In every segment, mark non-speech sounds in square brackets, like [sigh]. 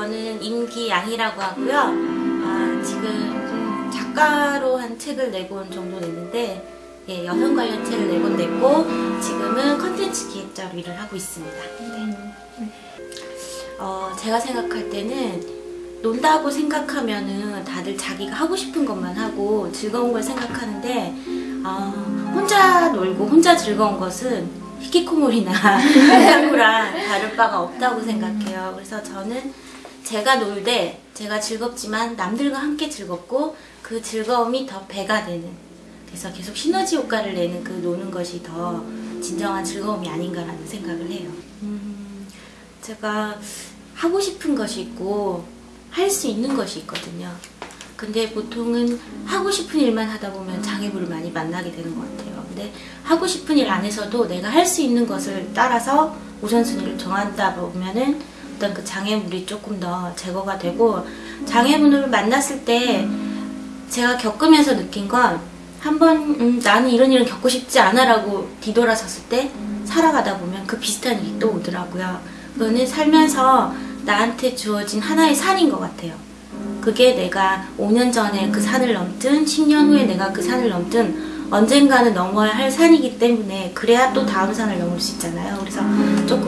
저는 임기양이라고 하고요. 아, 지금 작가로 한 책을 내본 정도 됐는데 예, 여성 관련 책을 내본 냈고 지금은 컨텐츠 기획자로 일을 하고 있습니다. 네. 어, 제가 생각할 때는 논다고 생각하면은 다들 자기가 하고 싶은 것만 하고 즐거운 걸 생각하는데 어, 혼자 놀고 혼자 즐거운 것은 히키코모리나 [laughs] 한구랑 다를 바가 없다고 생각해요. 그래서 저는 제가 놀되 제가 즐겁지만 남들과 함께 즐겁고 그 즐거움이 더 배가 되는 그래서 계속 시너지 효과를 내는 그 노는 것이 더 진정한 즐거움이 아닌가라는 생각을 해요. 음, 제가 하고 싶은 것이 있고 할 수 있는 것이 있거든요. 근데 보통은 하고 싶은 일만 하다 보면 장애물을 많이 만나게 되는 것 같아요. 근데 하고 싶은 일 안에서도 내가 할 수 있는 것을 따라서 우선순위를 정한다 보면은 어떤 그 장애물이 조금 더 제거가 되고 장애물을 만났을 때 제가 겪으면서 느낀 건 한번 음, 나는 이런 일은 겪고 싶지 않아 라고 뒤돌아섰을 때 살아가다 보면 그 비슷한 일이 또 오더라고요. 그거는 살면서 나한테 주어진 하나의 산인 것 같아요. 그게 내가 5년 전에 그 산을 넘든 10년 후에 내가 그 산을 넘든 언젠가는 넘어야 할 산이기 때문에 그래야 또 다음 산을 넘을 수 있잖아요. 그래서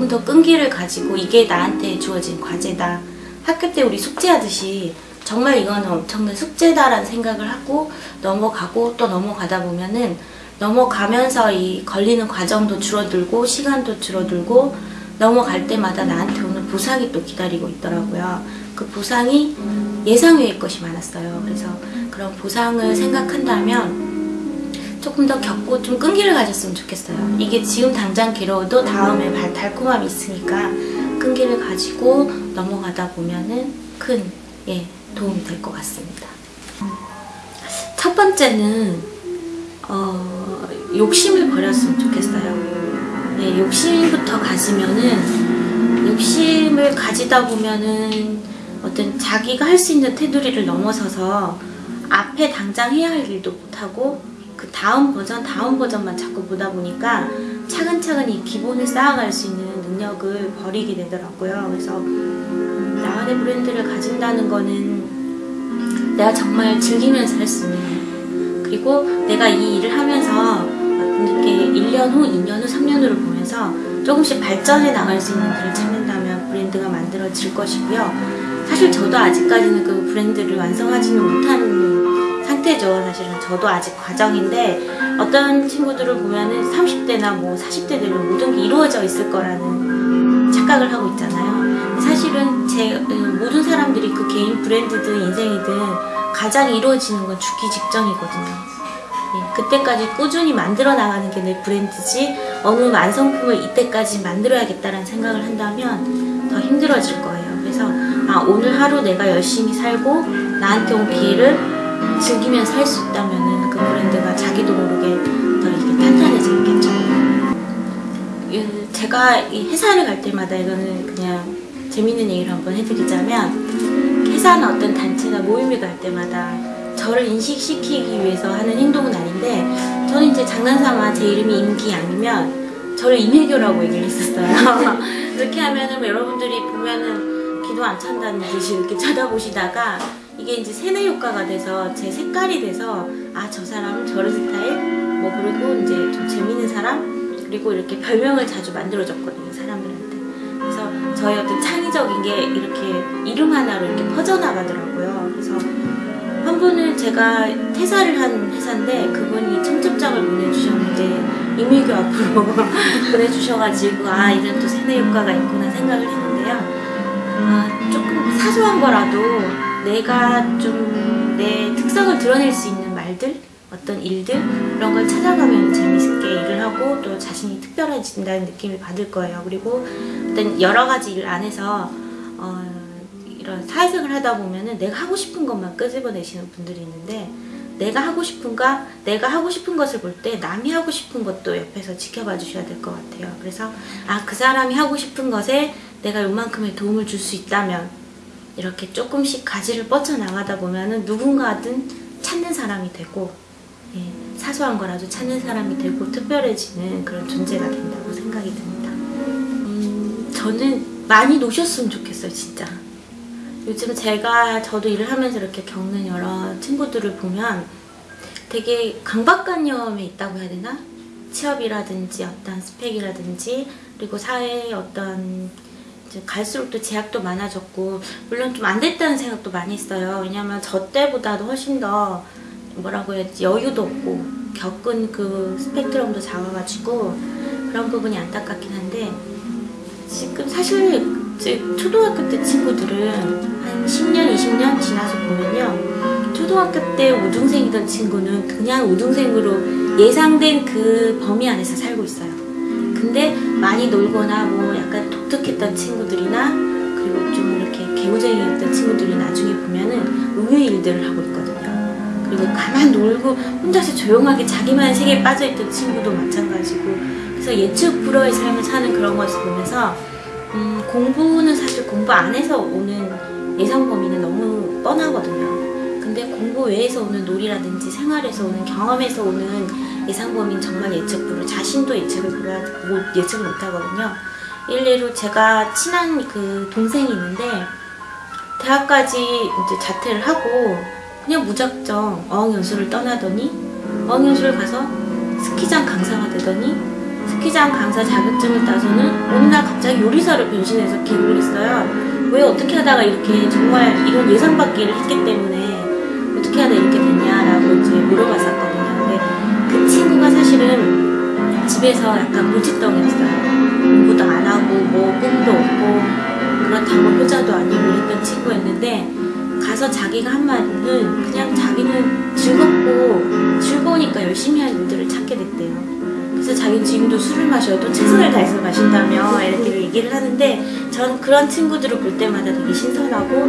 조금 더 끈기를 가지고 이게 나한테 주어진 과제다. 학교 때 우리 숙제하듯이 정말 이거는 엄청난 숙제다라는 생각을 하고 넘어가고 또 넘어가다 보면은 넘어가면서 이 걸리는 과정도 줄어들고 시간도 줄어들고 넘어갈 때마다 나한테 오는 보상이 또 기다리고 있더라고요. 그 보상이 예상 외의 것이 많았어요. 그래서 그런 보상을 생각한다면 조금 더 겪고 좀 끈기를 가졌으면 좋겠어요. 이게 지금 당장 괴로워도 다음에 달콤함이 있으니까 끈기를 가지고 넘어가다 보면은 큰 예, 도움이 될 것 같습니다. 첫 번째는 어, 욕심을 버렸으면 좋겠어요. 예, 욕심부터 가지면은 욕심을 가지다 보면은 어떤 자기가 할 수 있는 테두리를 넘어서서 앞에 당장 해야 할 일도 못하고 그 다음 버전 다음 버전만 자꾸 보다 보니까 차근차근 이 기본을 쌓아갈 수 있는 능력을 버리게 되더라고요. 그래서 나만의 브랜드를 가진다는 거는 내가 정말 즐기면서 할 수 있는 그리고 내가 이 일을 하면서 이렇게 1년 후, 2년 후, 3년 후를 보면서 조금씩 발전해 나갈 수 있는 길을 찾는다면 브랜드가 만들어질 것이고요. 사실 저도 아직까지는 그 브랜드를 완성하지는 못한 상태죠. 사실은 저도 아직 과정인데 어떤 친구들을 보면은 30대나 뭐 40대 되면 모든 게 이루어져 있을 거라는 착각을 하고 있잖아요. 사실은 제 모든 사람들이 그 개인 브랜드든 인생이든 가장 이루어지는 건 죽기 직전이거든요. 예, 그때까지 꾸준히 만들어 나가는 게 내 브랜드지 어느 완성품을 이때까지 만들어야겠다는 생각을 한다면 더 힘들어질 거예요. 그래서 아 오늘 하루 내가 열심히 살고 나한테 온 기회를 즐기면서 할수 있다면 그 브랜드가 자기도 모르게 더 이렇게 탄탄해지겠죠. 제가 이 회사를 갈 때마다 이거는 그냥 재밌는 얘기를 한번 해드리자면 회사나 어떤 단체나 모임을 갈 때마다 저를 인식시키기 위해서 하는 행동은 아닌데 저는 이제 장난삼아 제 이름이 임기양이면 저를 임혜교라고 얘기를 했었어요. [laughs] 그렇게 하면은 뭐 여러분들이 보면은 기도 안 찬다는 듯이 이렇게 쳐다보시다가 이게 이제 세뇌 효과가 돼서 제 색깔이 돼서 아 저 사람은 저런 스타일? 뭐 그리고 이제 좀 재밌는 사람? 그리고 이렇게 별명을 자주 만들어줬거든요 사람들한테. 그래서 저의 어떤 창의적인 게 이렇게 이름 하나로 이렇게 퍼져나가더라고요. 그래서 한 분은 제가 퇴사를 한 회사인데 그분이 청첩장을 보내주셨는데 임의교 앞으로 [laughs] 보내주셔가지고 아 이런 또 세뇌 효과가 있구나 생각을 했는데요. 아, 조금 사소한 거라도 내가 좀 내 특성을 드러낼 수 있는 말들 어떤 일들 그런 걸 찾아가면 재밌게 일을 하고 또 자신이 특별해진다는 느낌을 받을 거예요. 그리고 어떤 여러 가지 일 안에서 어, 이런 사회생활 하다 보면은 내가 하고 싶은 것만 끄집어내시는 분들이 있는데 내가 하고 싶은가 내가 하고 싶은 것을 볼 때 남이 하고 싶은 것도 옆에서 지켜봐 주셔야 될 것 같아요. 그래서 아 그 사람이 하고 싶은 것에 내가 요만큼의 도움을 줄 수 있다면 이렇게 조금씩 가지를 뻗쳐나가다 보면은 누군가든 찾는 사람이 되고 예, 사소한 거라도 찾는 사람이 되고 특별해지는 그런 존재가 된다고 생각이 듭니다 음, 저는 많이 노셨으면 좋겠어요 진짜 요즘 제가 저도 일을 하면서 이렇게 겪는 여러 친구들을 보면 되게 강박관념이 있다고 해야 되나? 취업이라든지 어떤 스펙이라든지 그리고 사회의 어떤 갈수록 또 제약도 많아졌고 물론 좀 안 됐다는 생각도 많이 했어요. 왜냐면 저 때보다도 훨씬 더 뭐라고 해야지 여유도 없고 겪은 그 스펙트럼도 작아가지고 그런 부분이 안타깝긴 한데 지금 사실 제 초등학교 때 친구들은 한 10년, 20년 지나서 보면요. 초등학교 때 우등생이던 친구는 그냥 우등생으로 예상된 그 범위 안에서 살고 있어요. 근데 많이 놀거나 뭐 약간 독특했던 친구들이나 그리고 좀 이렇게 개구쟁이였던 친구들이 나중에 보면은 의외의 일들을 하고 있거든요. 그리고 가만 놀고 혼자서 조용하게 자기만의 세계에 빠져있던 친구도 마찬가지고 그래서 예측 불허의 삶을 사는 그런 것을 보면서 음, 공부는 사실 공부 안에서 오는 예상 범위는 너무 뻔하거든요. 근데 공부 외에서 오는 놀이라든지 생활에서 오는 경험에서 오는 예상 범위는 정말 예측 불허. 자신도 예측을 불허, 못, 예측을 못 하거든요. 일례로 제가 친한 그 동생이 있는데 대학까지 이제 자퇴를 하고 그냥 무작정 어학연수를 떠나더니 어학연수를 가서 스키장 강사가 되더니 스키장 강사 자격증을 따서는 어느 날 갑자기 요리사로 변신해서 기록을 했어요. 왜 어떻게 하다가 이렇게 정말 이런 예상 밖의 했기 때문에 어떻게 하다 이렇게 됐냐라고 이제 물어봤었거든요. 근데 그 친구가 사실은 집에서 약간 무지덩이였어요. 공부도 안 하고 뭐 꿈도 없고 그렇다고 효자도 아니고 이랬던 친구였는데 가서 자기가 한 말은 그냥 자기는 즐겁고 즐거우니까 열심히 하는 일들을 찾게 됐대요. 그래서 자기는 지금도 술을 마셔도 최선을 다해서 마신다며 이렇게 얘기를 하는데 전 그런 친구들을 볼 때마다 되게 신선하고